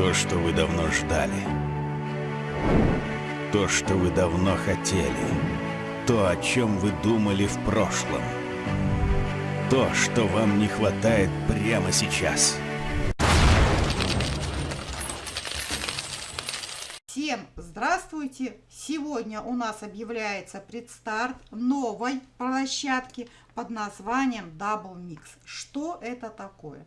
То, что вы давно ждали. То, что вы давно хотели. То, о чем вы думали в прошлом. То, что вам не хватает прямо сейчас. Всем здравствуйте! Сегодня у нас объявляется предстарт новой площадки под названием Double Mix. Что это такое?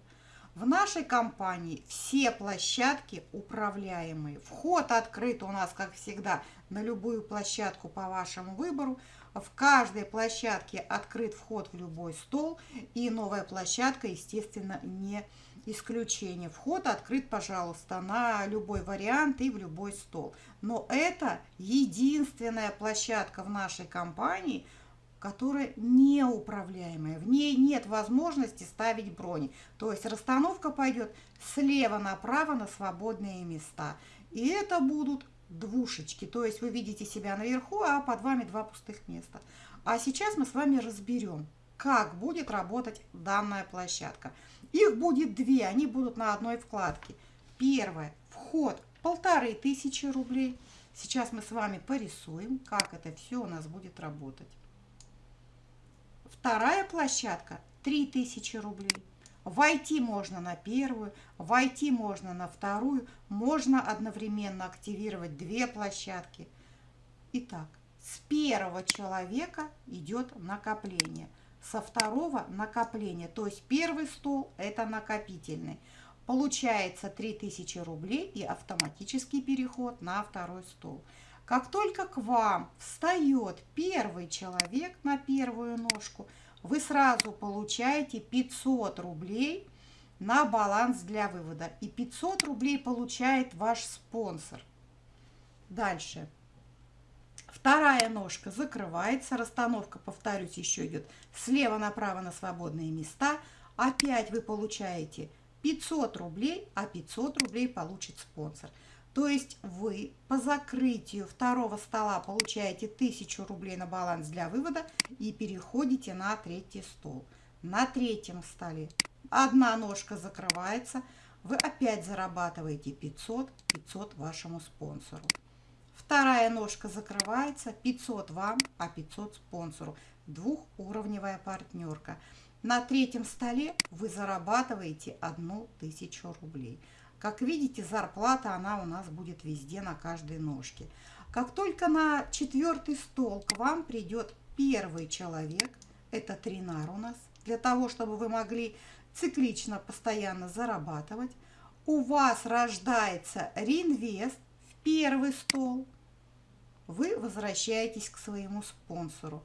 В нашей компании все площадки управляемые. Вход открыт у нас, как всегда, на любую площадку по вашему выбору. В каждой площадке открыт вход в любой стол. И новая площадка, естественно, не исключение. Вход открыт, пожалуйста, на любой вариант и в любой стол. Но это единственная площадка в нашей компании – которая неуправляемая. В ней нет возможности ставить брони. То есть расстановка пойдет слева направо на свободные места. И это будут двушечки. То есть вы видите себя наверху, а под вами два пустых места. А сейчас мы с вами разберем, как будет работать данная площадка. Их будет две, они будут на одной вкладке. Первое, вход полторы тысячи рублей. Сейчас мы с вами порисуем, как это все у нас будет работать. Вторая площадка 3000 рублей. Войти можно на первую, войти можно на вторую, можно одновременно активировать две площадки. Итак, с первого человека идет накопление, со второго накопление, то есть первый стол это накопительный. Получается 3000 рублей и автоматический переход на второй стол. Как только к вам встает первый человек на первую ножку, вы сразу получаете 500 рублей на баланс для вывода. И 500 рублей получает ваш спонсор. Дальше. Вторая ножка закрывается. Расстановка, повторюсь, еще идет слева направо на свободные места. Опять вы получаете 500 рублей, а 500 рублей получит спонсор. То есть вы по закрытию второго стола получаете 1000 рублей на баланс для вывода и переходите на третий стол. На третьем столе одна ножка закрывается, вы опять зарабатываете 500, 500 вашему спонсору. Вторая ножка закрывается, 500 вам, а 500 спонсору. Двухуровневая партнерка. На третьем столе вы зарабатываете 1000 рублей. Как видите, зарплата, она у нас будет везде на каждой ножке. Как только на четвертый стол к вам придет первый человек, это тринар у нас, для того, чтобы вы могли циклично постоянно зарабатывать, у вас рождается реинвест в первый стол, вы возвращаетесь к своему спонсору.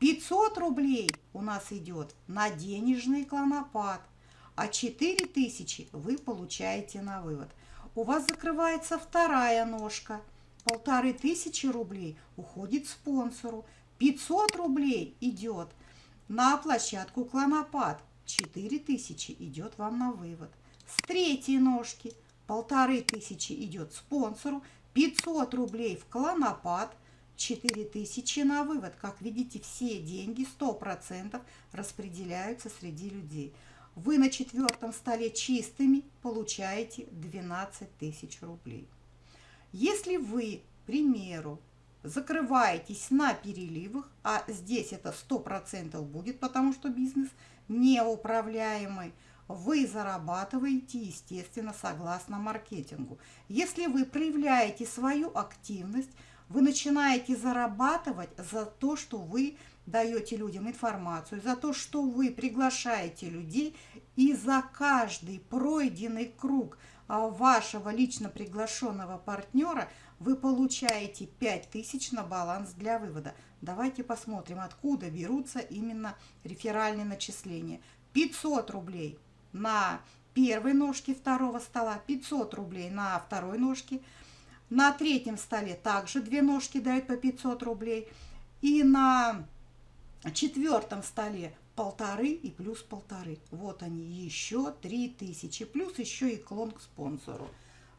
500 рублей у нас идет на денежный клонопад а 4000 вы получаете на вывод. У вас закрывается вторая ножка. Полторы тысячи рублей уходит спонсору. 500 рублей идет на площадку Клонопад. 4000 идет вам на вывод. С третьей ножки полторы тысячи идет спонсору. 500 рублей в Клонопад. 4000 на вывод. Как видите, все деньги 100% распределяются среди людей вы на четвертом столе чистыми получаете 12 тысяч рублей. Если вы, к примеру, закрываетесь на переливах, а здесь это 100% будет, потому что бизнес неуправляемый, вы зарабатываете, естественно, согласно маркетингу. Если вы проявляете свою активность, вы начинаете зарабатывать за то, что вы даете людям информацию, за то, что вы приглашаете людей, и за каждый пройденный круг а, вашего лично приглашенного партнера вы получаете 5000 на баланс для вывода. Давайте посмотрим, откуда берутся именно реферальные начисления. 500 рублей на первой ножке второго стола, 500 рублей на второй ножке, на третьем столе также две ножки дают по 500 рублей. И на четвертом столе полторы и плюс полторы. Вот они, еще три тысячи. Плюс еще и клон к спонсору.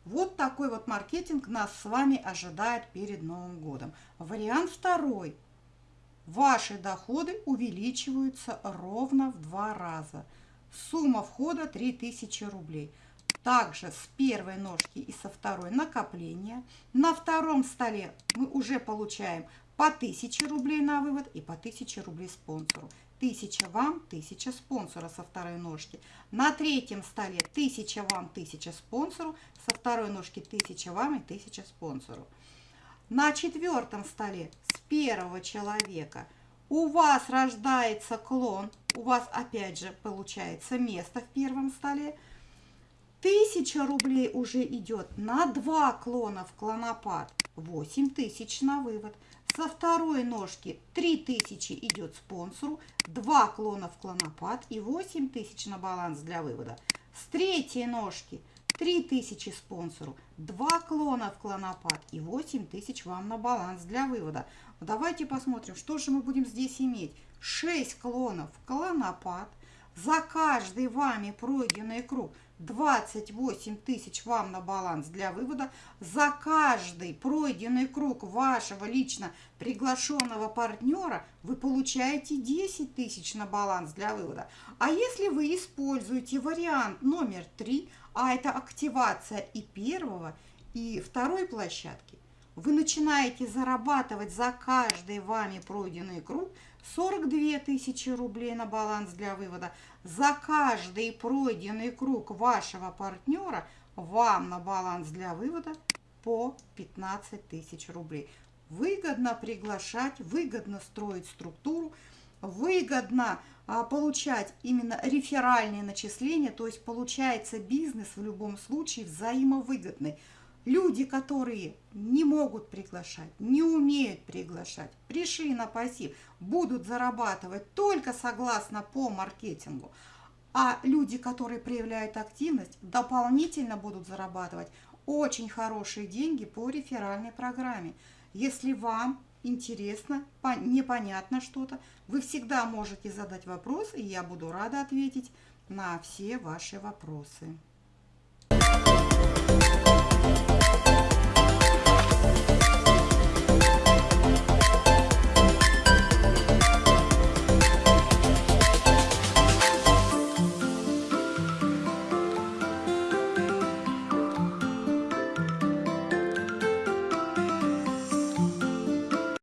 Вот такой вот маркетинг нас с вами ожидает перед Новым годом. Вариант второй. Ваши доходы увеличиваются ровно в два раза. Сумма входа 3000 рублей. также с первой ножки и со второй накопление. На втором столе мы уже получаем по 1000 рублей на вывод и по 1000 рублей спонсору. 1000 вам, 1000 спонсора со второй ножки. На третьем столе 1000 вам, 1000 спонсору, со второй ножки 1000 вам и 1000 спонсору. На четвертом столе с первого человека у вас рождается клон, у вас опять же получается место в первом столе. 1000 рублей уже идет на два клона в клонопад, 8000 на вывод. Со второй ножки 3000 идет спонсору, 2 клона в клонопад и 8000 на баланс для вывода. С третьей ножки 3000 спонсору, 2 клона в клонопад и 8000 вам на баланс для вывода. Давайте посмотрим, что же мы будем здесь иметь. 6 клонов в клонопад, за каждый вами пройденный круг 28 тысяч вам на баланс для вывода. За каждый пройденный круг вашего лично приглашенного партнера вы получаете 10 тысяч на баланс для вывода. А если вы используете вариант номер 3, а это активация и первого, и второй площадки, вы начинаете зарабатывать за каждый вами пройденный круг 42 тысячи рублей на баланс для вывода. За каждый пройденный круг вашего партнера вам на баланс для вывода по 15 тысяч рублей. Выгодно приглашать, выгодно строить структуру, выгодно а, получать именно реферальные начисления, то есть получается бизнес в любом случае взаимовыгодный. Люди, которые не могут приглашать, не умеют приглашать, пришли на пассив, будут зарабатывать только согласно по маркетингу. А люди, которые проявляют активность, дополнительно будут зарабатывать очень хорошие деньги по реферальной программе. Если вам интересно, непонятно что-то, вы всегда можете задать вопрос, и я буду рада ответить на все ваши вопросы.